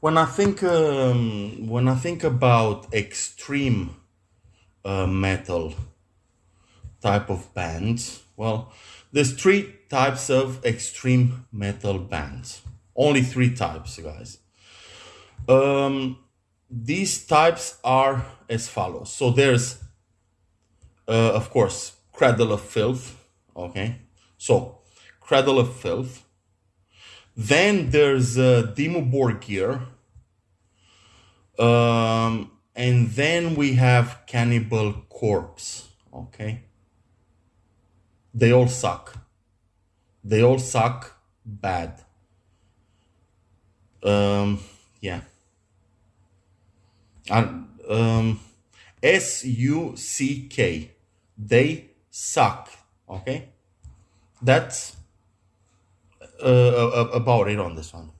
when I think um, when I think about extreme uh, metal type of bands, well, there's three types of extreme metal bands. Only three types, guys. Um, these types are as follows. So there's, uh, of course, Cradle of Filth. Okay, so Cradle of Filth. Then there's uh, Dimmu Borgir. Um, and then we have Cannibal Corpse. Okay, they all suck. They all suck bad. Um, yeah. And um, S U C K. They suck. Okay, that's uh, about it on this one.